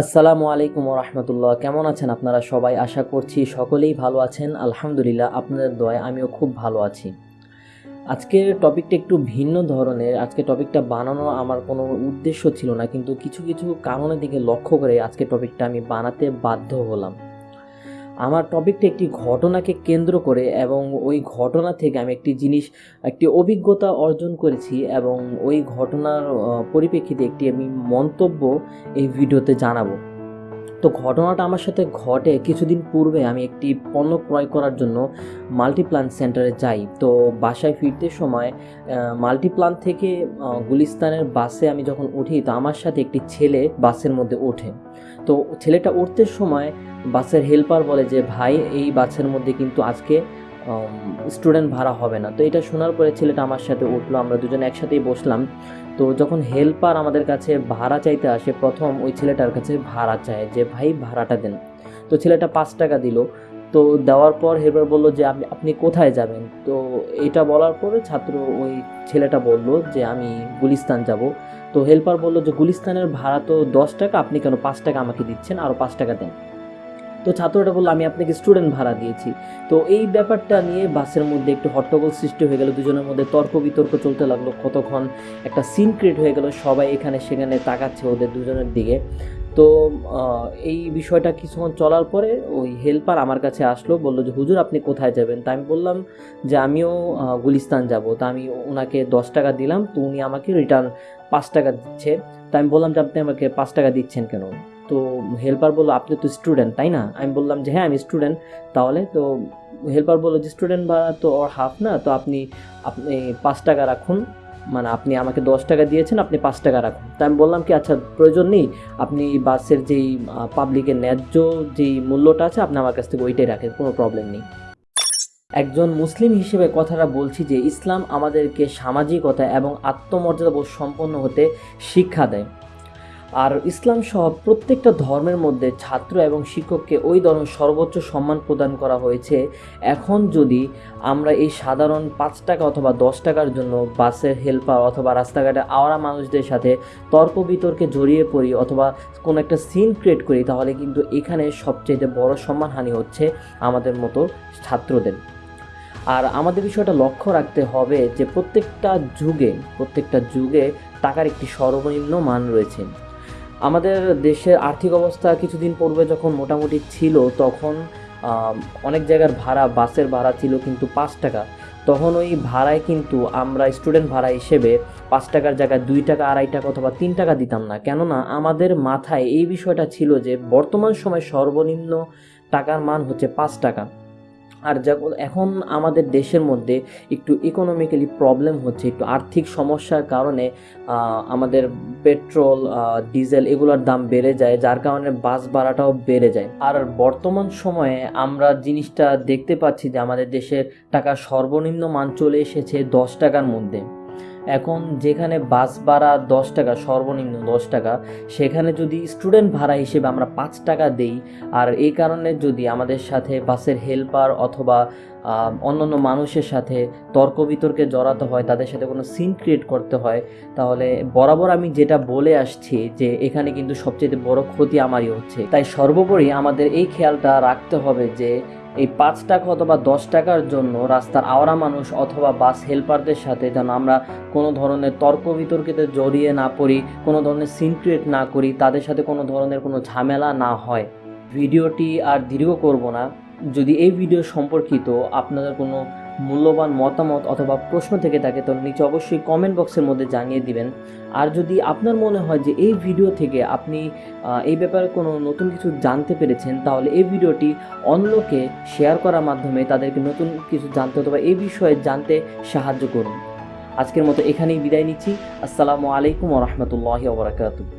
আসসালামু আলাইকুম রহমতুল্লাহ। কেমন আছেন আপনারা সবাই? আশা করছি সকলেই ভালো আছেন। আলহামদুলিল্লাহ, আপনাদের দয়ায় আমিও খুব ভালো আছি। আজকের টপিকটা একটু ভিন্ন ধরনের। আজকে টপিকটা বানানো আমার কোনো উদ্দেশ্য ছিল না, কিন্তু কিছু কিছু কারণের দিকে লক্ষ্য করে আজকে টপিকটা আমি বানাতে বাধ্য হলাম। আমার টপিকটা একটি ঘটনাকে কেন্দ্র করে এবং ওই ঘটনা থেকে আমি একটি জিনিস, একটি অভিজ্ঞতা অর্জন করেছি এবং ওই ঘটনার পরিপ্রেক্ষিতে একটি আমি মন্তব্য এই ভিডিওতে জানাব। তো ঘটনাটা আমার সাথে ঘটে কিছুদিন পূর্বে আমি একটি পণ্য ক্রয় করার জন্য মাল্টিপ্লান সেন্টারে যাই। তো বাসায় ফিরতে সময় মাল্টিপ্লান থেকে গুলিস্তানের বাসে আমি যখন উঠি, তো আমার সাথে একটি ছেলে বাসের মধ্যে ওঠে। তো ছেলেটা উঠতে সময় বাসের হেল্পার বলে যে, ভাই, এই বাসের মধ্যে কিন্তু আজকে স্টুডেন্ট ভাড়া হবে না। তো এটা শোনার পরে ছেলেটা আমার সাথে উঠল, আমরা দুজন একসাথেই বসলাম। তো যখন হেল্পার আমাদের কাছে ভাড়া চাইতে আসে, প্রথম ওই ছেলেটার কাছে ভাড়া চায় যে, ভাই, ভাড়াটা দেন। তো ছেলেটা পাঁচ টাকা দিল। তো দেওয়ার পর হেল্পার বলল যে, আপনি আপনি কোথায় যাবেন? তো এটা বলার পরে ছাত্র ওই ছেলেটা বলল যে, আমি গুলিস্তান যাব। তো হেল্পার বলল যে, গুলিস্তানের ভাড়া তো দশ টাকা, আপনি কেন পাঁচ টাকা আমাকে দিচ্ছেন? আরও পাঁচ টাকা দেন। তো ছাত্রটা বলল, আমি আপনাকে স্টুডেন্ট ভাড়া দিয়েছি। তো এই ব্যাপারটা নিয়ে বাসের মধ্যে একটু হট্টগোল সৃষ্টি হয়ে গেল। দুজনের মধ্যে তর্ক বিতর্ক চলতে লাগল। কতক্ষণ একটা সিন ক্রিয়েট হয়ে গেল, সবাই এখানে সেখানে তাকাচ্ছে ওদের দুজনের দিকে। তো এই বিষয়টা কিছুক্ষণ চলার পরে ওই হেল্পার আমার কাছে আসলো, বলল যে, হুজুর, আপনি কোথায় যাবেন? তা আমি বললাম যে, আমিও গুলিস্তান যাব। তা আমি ওনাকে দশ টাকা দিলাম, তো উনি আমাকে রিটার্ন পাঁচ টাকা দিচ্ছে। তা আমি বললাম যে, আপনি আমাকে পাঁচ টাকা দিচ্ছেন কেন? তো হেল্পার বলল, আপনি তো স্টুডেন্ট তাই না? আমি বললাম যে হ্যাঁ আমি স্টুডেন্ট তাহলে তো হেল্পার বলল যে স্টুডেন্ট ভাড়া তো ওর হাফ না, তো আপনি আপনি পাঁচ টাকা রাখুন। মানে আপনি আমাকে দশ টাকা দিয়েছেন, আপনি পাঁচ টাকা রাখুন। তা আমি বললাম কি আচ্ছা প্রয়োজন নেই, আপনি বাসের যেই পাবলিকের ন্যায্য যেই মূল্যটা আছে, আপনি আমার কাছ থেকে ওইটাই রাখেন, কোনো প্রবলেম নেই। একজন মুসলিম হিসেবে কথাটা বলছি যে, ইসলাম আমাদেরকে সামাজিকতা এবং আত্মমর্যাদাবোধ সম্পন্ন হতে শিক্ষা দেয়। আর ইসলাম সহ প্রত্যেকটা ধর্মের মধ্যে ছাত্র এবং শিক্ষককে ওই ধরনের সর্বোচ্চ সম্মান প্রদান করা হয়েছে। এখন যদি আমরা এই সাধারণ পাঁচ টাকা অথবা দশ টাকার জন্য বাসের হেল্পার অথবা রাস্তাঘাটে আওয়ারা মানুষদের সাথে তর্ক বিতর্কে জড়িয়ে পড়ি অথবা কোনো একটা সিন ক্রিয়েট করি, তাহলে কিন্তু এখানে সবচেয়ে বড় সম্মানহানি হচ্ছে আমাদের মতো ছাত্রদের। আর আমাদের বিষয়টা লক্ষ্য রাখতে হবে যে প্রত্যেকটা যুগে প্রত্যেকটা যুগে টাকার একটি সর্বনিম্ন মান রয়েছে। আমাদের দেশের আর্থিক অবস্থা কিছুদিন পূর্বে যখন মোটামুটি ছিল, তখন অনেক জায়গার ভাড়া, বাসের ভাড়া ছিল কিন্তু পাঁচ টাকা। তখন ওই ভাড়ায় কিন্তু আমরা স্টুডেন্ট ভাড়া হিসেবে পাঁচ টাকার জায়গায় দুই টাকা, আড়াই টাকা অথবা তিন টাকা দিতাম না। কেননা আমাদের মাথায় এই বিষয়টা ছিল যে বর্তমান সময় সর্বনিম্ন টাকার মান হচ্ছে পাঁচ টাকা। আর এখন আমাদের দেশের মধ্যে একটু ইকোনমিক্যালি প্রবলেম হচ্ছে, একটু আর্থিক সমস্যার কারণে আমাদের পেট্রোল ডিজেল এগুলোর দাম বেড়ে যায়, যার কারণে বাস ভাড়াটাও বেড়ে যায়। আর বর্তমান সময়ে আমরা জিনিসটা দেখতে পাচ্ছি যে আমাদের দেশের টাকা সর্বনিম্ন মান চলে এসেছে দশ টাকার মধ্যে। এখন যেখানে বাস ভাড়া দশ টাকা, সর্বনিম্ন দশ টাকা, সেখানে যদি স্টুডেন্ট ভাড়া হিসেবে আমরা পাঁচ টাকা দেই, আর এই কারণে যদি আমাদের সাথে বাসের হেল্পার অথবা অন্যান্য মানুষের সাথে তর্ক বিতর্কে জড়াতে হয়, তাদের সাথে কোনো সিন ক্রিয়েট করতে হয়, তাহলে বরাবর আমি যেটা বলে আসছি যে এখানে কিন্তু সবচেয়ে বড় ক্ষতি আমারই হচ্ছে। তাই সর্বোপরি আমাদের এই খেয়ালটা রাখতে হবে যে এই পাঁচ টাকা অথবা দশ টাকার জন্য রাস্তার আওড়া মানুষ অথবা বাস হেল্পারদের সাথে যেন আমরা কোনো ধরনের তর্ক বিতর্কিতে জড়িয়ে না পড়ি, কোনো ধরনের সিন ক্রিয়েট না করি, তাদের সাথে কোনো ধরনের কোনো ঝামেলা না হয়। ভিডিওটি আর দীর্ঘ করব না। যদি এই ভিডিও সম্পর্কিত আপনাদের কোনো মূল্যবান মতামত অথবা প্রশ্ন থেকে থাকে তো নিচে অবশ্যই কমেন্ট বক্সের মধ্যে জানিয়ে দিবেন। আর যদি আপনার মনে হয় যে এই ভিডিও থেকে আপনি এই ব্যাপারে কোনো নতুন কিছু জানতে পেরেছেন, তাহলে এই ভিডিওটি অন্যকে শেয়ার করার মাধ্যমে তাদেরকে নতুন কিছু জানতে অথবা এই বিষয়ে জানতে সাহায্য করুন। আজকের মতো এখানেই বিদায় নিচ্ছি। আসসালামু আলাইকুম রহমতুল্লাহ ওবরাকাতু